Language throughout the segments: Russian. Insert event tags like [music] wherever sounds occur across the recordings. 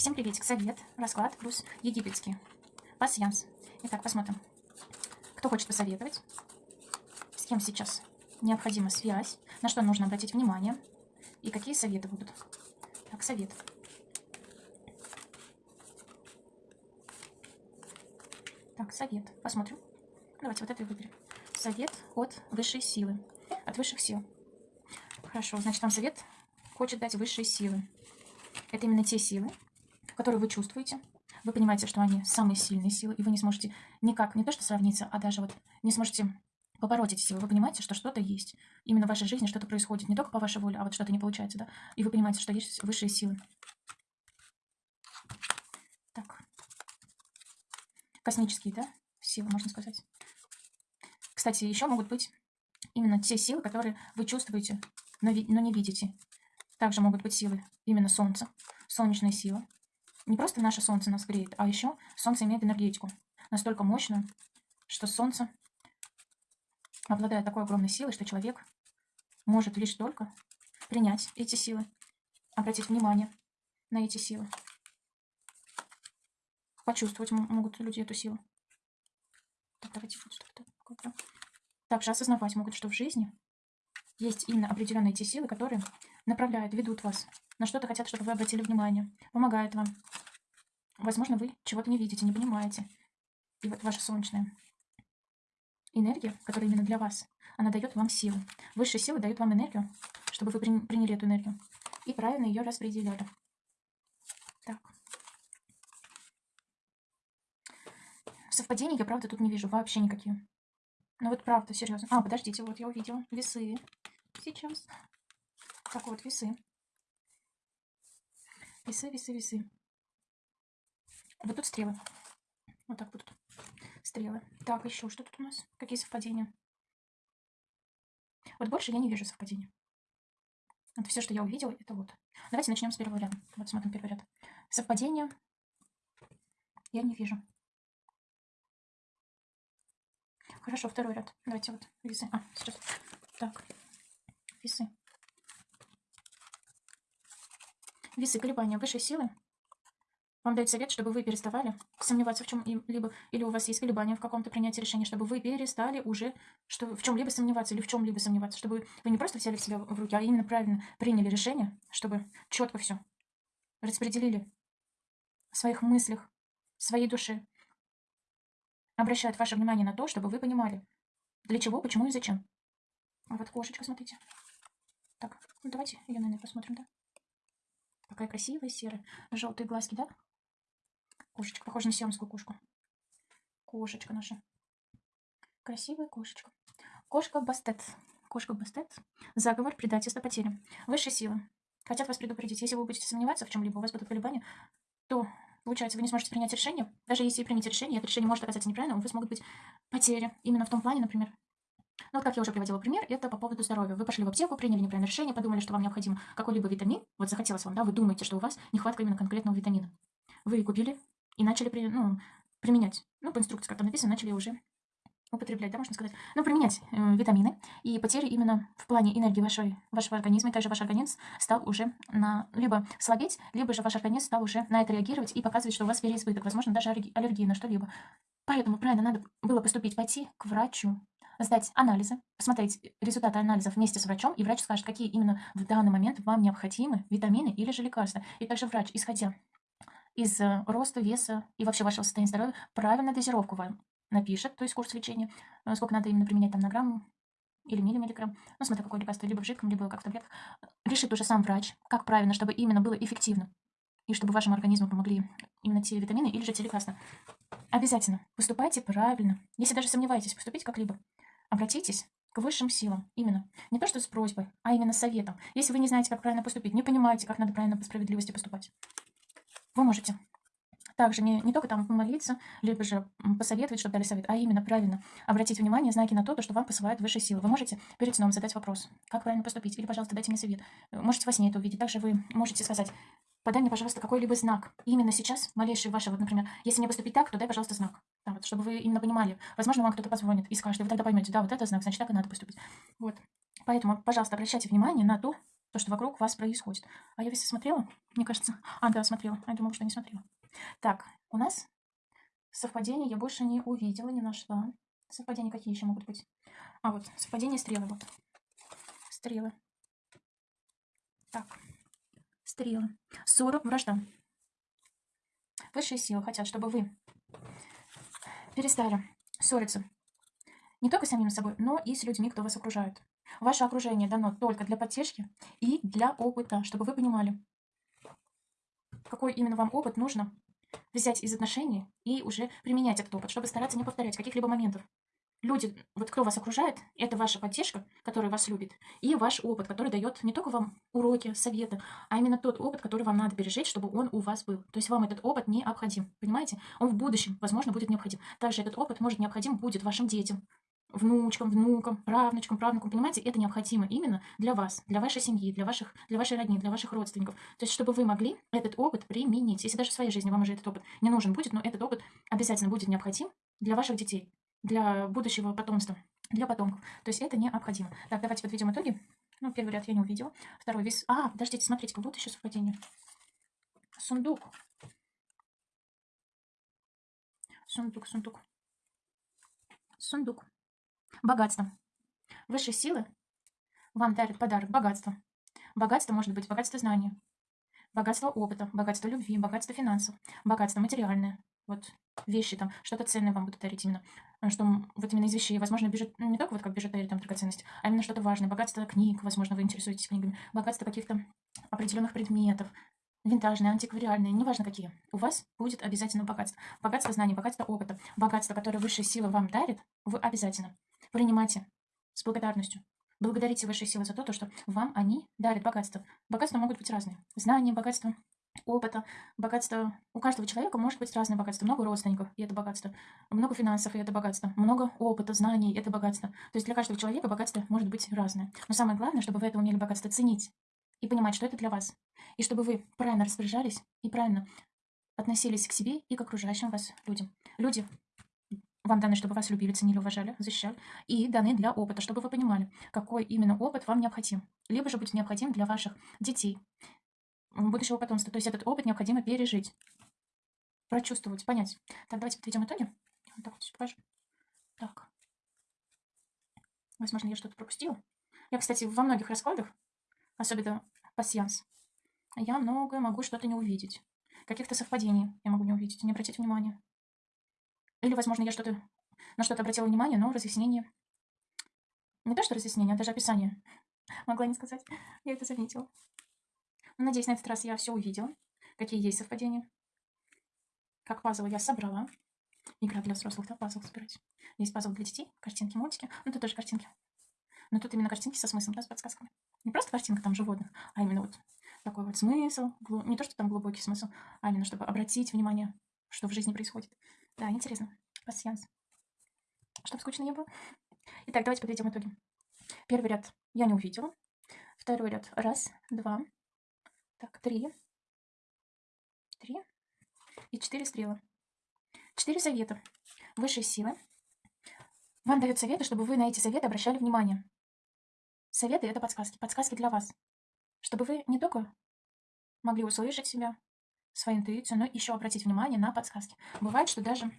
Всем приветик. Совет, расклад плюс египетский. Пассианс. Итак, посмотрим. Кто хочет посоветовать? С кем сейчас необходима связь? На что нужно обратить внимание? И какие советы будут? Так, совет. Так, совет. Посмотрим. Давайте вот это и выберем. Совет от высшей силы. От высших сил. Хорошо, значит, нам совет хочет дать высшие силы. Это именно те силы, которые вы чувствуете. Вы понимаете, что они самые сильные силы, и вы не сможете никак, не то что сравниться, а даже вот не сможете побороть эти силы. Вы понимаете, что что-то есть. Именно в вашей жизни что-то происходит. Не только по вашей воле, а вот что-то не получается, да? И вы понимаете, что есть высшие силы. Так. Космические, да? Силы, можно сказать. Кстати, еще могут быть именно те силы, которые вы чувствуете, но, но не видите. Также могут быть силы именно Солнца, солнечная сила. Не просто наше Солнце нас греет, а еще Солнце имеет энергетику настолько мощную, что Солнце обладает такой огромной силой, что человек может лишь только принять эти силы, обратить внимание на эти силы. Почувствовать могут люди эту силу. Так, давайте Также осознавать могут, что в жизни есть именно определенные те силы, которые направляют, ведут вас. На что-то хотят, чтобы вы обратили внимание. Помогают вам. Возможно, вы чего-то не видите, не понимаете. И вот ваша солнечная энергия, которая именно для вас, она дает вам силу. Высшие силы дают вам энергию, чтобы вы приняли эту энергию. И правильно ее распределяли. Так. Совпадений я, правда, тут не вижу вообще никакие. Ну вот правда, серьезно. А, подождите, вот я увидела. Весы. Сейчас. Так вот, весы. Весы, весы, весы. Вот тут стрелы. Вот так будут. Стрелы. Так, еще что тут у нас? Какие совпадения? Вот больше я не вижу совпадений. Вот все, что я увидела, это вот. Давайте начнем с первого ряда. Вот смотрим первый ряд. Совпадения я не вижу. Хорошо, второй ряд. Давайте вот весы. А, сейчас. Так, весы. Весы колебания высшей силы. Вам дают совет, чтобы вы переставали сомневаться в чем-либо, или у вас есть колебания в каком-то принятии решения, чтобы вы перестали уже что, в чем-либо сомневаться или в чем-либо сомневаться, чтобы вы не просто взяли себя в руки, а именно правильно приняли решение, чтобы четко все распределили в своих мыслях, в своей душе, обращают ваше внимание на то, чтобы вы понимали, для чего, почему и зачем. А вот кошечка, смотрите. Так, ну давайте ее, наверное, посмотрим, да? Какая красивая серая. Желтые глазки, да? Кошечка, похожа на сиамскую кошку. Кошечка наша. Красивая кошечка. Кошка Бастет. Кошка Бастет. Заговор, предательство, потери. Высшие силы. Хотят вас предупредить. Если вы будете сомневаться в чем-либо, у вас будут колебания, то получается, вы не сможете принять решение. Даже если примете решение, это решение может оказаться неправильным, у вас могут быть потери. Именно в том плане, например, ну, вот как я уже приводила пример, это по поводу здоровья. Вы пошли в аптеку, приняли неправильное решение, подумали, что вам необходим какой-либо витамин. Вот захотелось вам, да, вы думаете, что у вас нехватка именно конкретного витамина. Вы купили и начали при, ну, применять. Ну, по инструкции, как там написано, начали уже употреблять, да, можно сказать. Ну, применять э, витамины. И потери именно в плане энергии вашей, вашего организма. И также ваш организм стал уже на, либо слабеть, либо же ваш организм стал уже на это реагировать и показывать, что у вас переизбыток, возможно, даже аллергия на что-либо. Поэтому правильно надо было поступить, пойти к врачу, сдать анализы, посмотреть результаты анализов вместе с врачом, и врач скажет, какие именно в данный момент вам необходимы витамины или же лекарства. И также врач, исходя из э, роста, веса и вообще вашего состояния здоровья, правильную дозировку вам напишет, то есть курс лечения, э, сколько надо именно применять там на грамм или миллимиллиграмм, ну, смотря какое лекарство, либо в жидком, либо как в таблетках, решит уже сам врач, как правильно, чтобы именно было эффективно, и чтобы вашему организму помогли именно те витамины или же те лекарства. Обязательно поступайте правильно. Если даже сомневаетесь поступить как-либо, обратитесь к высшим силам, именно. Не то, что с просьбой, а именно советом. Если вы не знаете, как правильно поступить, не понимаете, как надо правильно по справедливости поступать, вы можете также не, не только там помолиться, либо же посоветовать, чтобы дали совет, а именно правильно обратить внимание, знаки на то, что вам посылают высшие силы. Вы можете перед сном задать вопрос, как правильно поступить, или, пожалуйста, дайте мне совет. Можете во сне это увидеть. Также вы можете сказать, подай мне, пожалуйста, какой-либо знак. Именно сейчас, малейший ваш, вот, например, если мне поступить так, то дай, пожалуйста, знак. Да, вот, чтобы вы именно понимали. Возможно, вам кто-то позвонит и скажет, и вы тогда поймете, да, вот это знак, значит, так и надо поступить. Вот. Поэтому, пожалуйста, обращайте внимание на то, то, что вокруг вас происходит. А я весь смотрела, мне кажется. А, да, смотрела. Я думала, что не смотрела. Так, у нас совпадения я больше не увидела, не нашла. Совпадения какие еще могут быть? А, вот, совпадение стрелы, вот. Стрелы. Так, стрелы. Ссора, вражда. Высшие силы хотят, чтобы вы перестали ссориться не только с самим собой, но и с людьми, кто вас окружает. Ваше окружение дано только для поддержки и для опыта, чтобы вы понимали, какой именно вам опыт нужно взять из отношений и уже применять этот опыт, чтобы стараться не повторять каких-либо моментов люди, вот кто вас окружает, это ваша поддержка, которая вас любит, и ваш опыт, который дает не только вам уроки, советы, а именно тот опыт, который вам надо пережить, чтобы он у вас был. То есть вам этот опыт необходим, понимаете? Он в будущем, возможно, будет необходим. Также этот опыт может необходим будет вашим детям, внучкам, внукам, правнучкам, правнукам, понимаете, это необходимо именно для вас, для вашей семьи, для ваших, для вашей родни, для ваших родственников. То есть, чтобы вы могли этот опыт применить. Если даже в своей жизни вам уже этот опыт не нужен будет, но этот опыт обязательно будет необходим для ваших детей для будущего потомства, для потомков. То есть это необходимо. Так, давайте подведем итоги. Ну, первый ряд я не увидела. Второй вес. А, подождите, смотрите, как будто еще совпадение. Сундук. Сундук, сундук. Сундук. Богатство. Высшие силы вам дарят подарок. Богатство. Богатство может быть богатство знаний, богатство опыта, богатство любви, богатство финансов, богатство материальное, вот вещи там, что-то ценное вам будут дарить именно. А что вот именно из вещей, возможно, бежит, ну, не только вот как бижутерия, там, драгоценность, а именно что-то важное. Богатство книг, возможно, вы интересуетесь книгами. Богатство каких-то определенных предметов, винтажные, антиквариальные, неважно какие. У вас будет обязательно богатство. Богатство знаний, богатство опыта, богатство, которое высшая сила вам дарит, вы обязательно принимайте с благодарностью. Благодарите высшие силы за то, что вам они дарят богатство. Богатства могут быть разные. Знания, богатство, опыта, богатство. У каждого человека может быть разное богатство. Много родственников, и это богатство. Много финансов, и это богатство. Много опыта, знаний, это богатство. То есть для каждого человека богатство может быть разное. Но самое главное, чтобы вы это умели богатство ценить и понимать, что это для вас. И чтобы вы правильно распоряжались и правильно относились к себе и к окружающим вас людям. Люди вам даны, чтобы вас любили, ценили, уважали, защищали. И даны для опыта, чтобы вы понимали, какой именно опыт вам необходим. Либо же будет необходим для ваших детей, будущего потомства. То есть этот опыт необходимо пережить, прочувствовать, понять. Так, давайте подведем итоги. Вот так вот все покажу. Так. Возможно, я что-то пропустила. Я, кстати, во многих раскладах, особенно пассианс, я многое могу что-то не увидеть. Каких-то совпадений я могу не увидеть, не обратить внимания. Или, возможно, я что-то на что-то обратила внимание, но разъяснение... Не то, что разъяснение, а даже описание. Могла не сказать. Я это заметила. Надеюсь, на этот раз я все увидела, какие есть совпадения. Как пазлы я собрала. Игра для взрослых, да, пазл собирать. Есть пазл для детей, картинки, мультики. Ну, тут тоже картинки. Но тут именно картинки со смыслом, да, с подсказками. Не просто картинка там животных, а именно вот такой вот смысл. Не то, что там глубокий смысл, а именно, чтобы обратить внимание, что в жизни происходит. Да, интересно. Пассианс. Чтобы скучно не было. Итак, давайте подведем итоги. Первый ряд я не увидела. Второй ряд. Раз, два, так, три. Три. И четыре стрелы. Четыре совета. Высшие силы. Вам дают советы, чтобы вы на эти советы обращали внимание. Советы – это подсказки. Подсказки для вас. Чтобы вы не только могли услышать себя, свою интуицию, но еще обратить внимание на подсказки. Бывает, что даже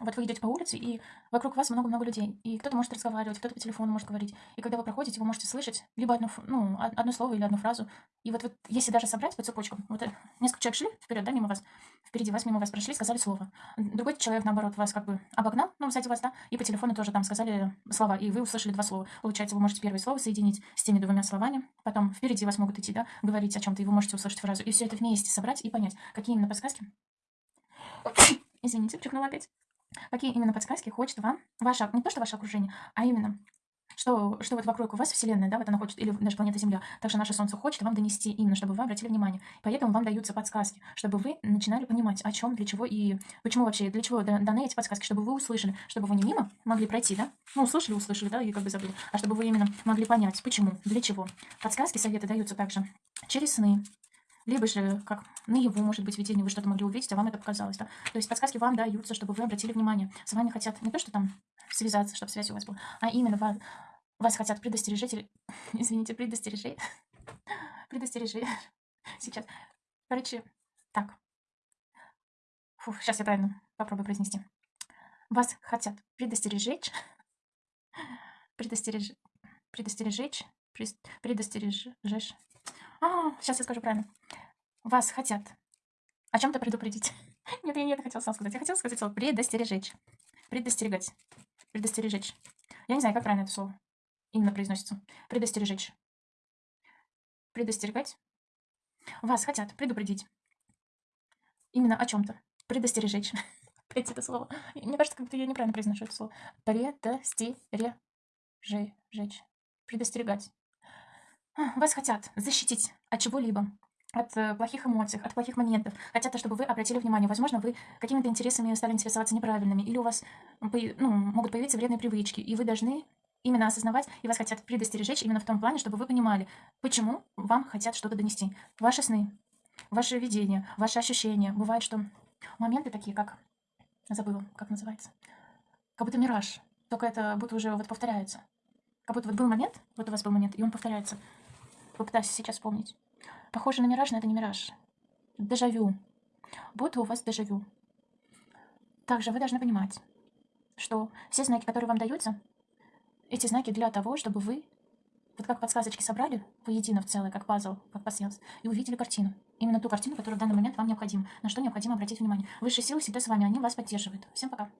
вот вы идете по улице, и вокруг вас много-много людей. И кто-то может разговаривать, кто-то по телефону может говорить. И когда вы проходите, вы можете слышать либо одно, ну, одно слово или одну фразу. И вот, вот если даже собрать по цепочкам, вот э, несколько человек шли вперед, да, мимо вас, впереди вас, мимо вас прошли, сказали слово. Другой человек, наоборот, вас как бы обогнал, ну, сзади вас, да, и по телефону тоже там сказали слова, и вы услышали два слова. Получается, вы можете первое слово соединить с теми двумя словами, потом впереди вас могут идти, да, говорить о чем-то, и вы можете услышать фразу. И все это вместе собрать и понять, какие именно подсказки. [coughs] Извините, чихнула опять. Какие именно подсказки хочет вам ваше, не то что ваше окружение, а именно что, что вот вокруг у вас Вселенная, да, вот она хочет, или даже планета Земля, также наше Солнце хочет вам донести именно, чтобы вы обратили внимание. Поэтому вам даются подсказки, чтобы вы начинали понимать, о чем, для чего и почему вообще, для чего даны эти подсказки, чтобы вы услышали, чтобы вы не мимо могли пройти, да, ну, услышали, услышали, да, и как бы забыли, а чтобы вы именно могли понять, почему, для чего. Подсказки, советы даются также через сны, либо же, как наяву, может быть, видение, вы что-то могли увидеть, а вам это показалось, да. То есть подсказки вам даются, чтобы вы обратили внимание. С вами хотят не то, что там связаться, чтобы связь у вас была, а именно вас, вас хотят предостережить, или, [laughs] извините, предостережить, предостережи. [laughs] [laughs] Сейчас. Короче, так. Фу, сейчас я правильно попробую произнести. Вас хотят предостережечь, предостереж... предостережечь, прес- предостережешь. А, сейчас я скажу правильно. Вас хотят о чем-то предупредить. [laughs] Нет, я не это хотела сам сказать. Я хотела сказать слово предостережечь. Предостерегать. Предостережечь. Я не знаю, как правильно это слово именно произносится. Предостережечь. Предостерегать. Вас хотят предупредить. Именно о чем-то. Предостережечь. [laughs] Опять это слово. Мне кажется, как будто я неправильно произношу это слово. Предостережечь. Предостерегать. Вас хотят защитить от чего-либо. От э, плохих эмоций, от плохих моментов. Хотят, чтобы вы обратили внимание. Возможно, вы какими-то интересами стали интересоваться неправильными. Или у вас ну, могут появиться вредные привычки. И вы должны именно осознавать, и вас хотят предостережечь именно в том плане, чтобы вы понимали, почему вам хотят что-то донести. Ваши сны, ваше видение, ваши ощущения. Бывает, что моменты такие, как... Забыла, как называется. Как будто мираж. Только это будто уже вот повторяется. Как будто вот был момент, вот у вас был момент, и он повторяется. Попытаюсь сейчас вспомнить. Похоже на мираж, но это не мираж. Дежавю. Будто у вас дежавю. Также вы должны понимать, что все знаки, которые вам даются, эти знаки для того, чтобы вы, вот как подсказочки собрали воедино в целое, как пазл, как пасьянс, и увидели картину. Именно ту картину, которая в данный момент вам необходима. На что необходимо обратить внимание. Высшие силы всегда с вами, они вас поддерживают. Всем пока.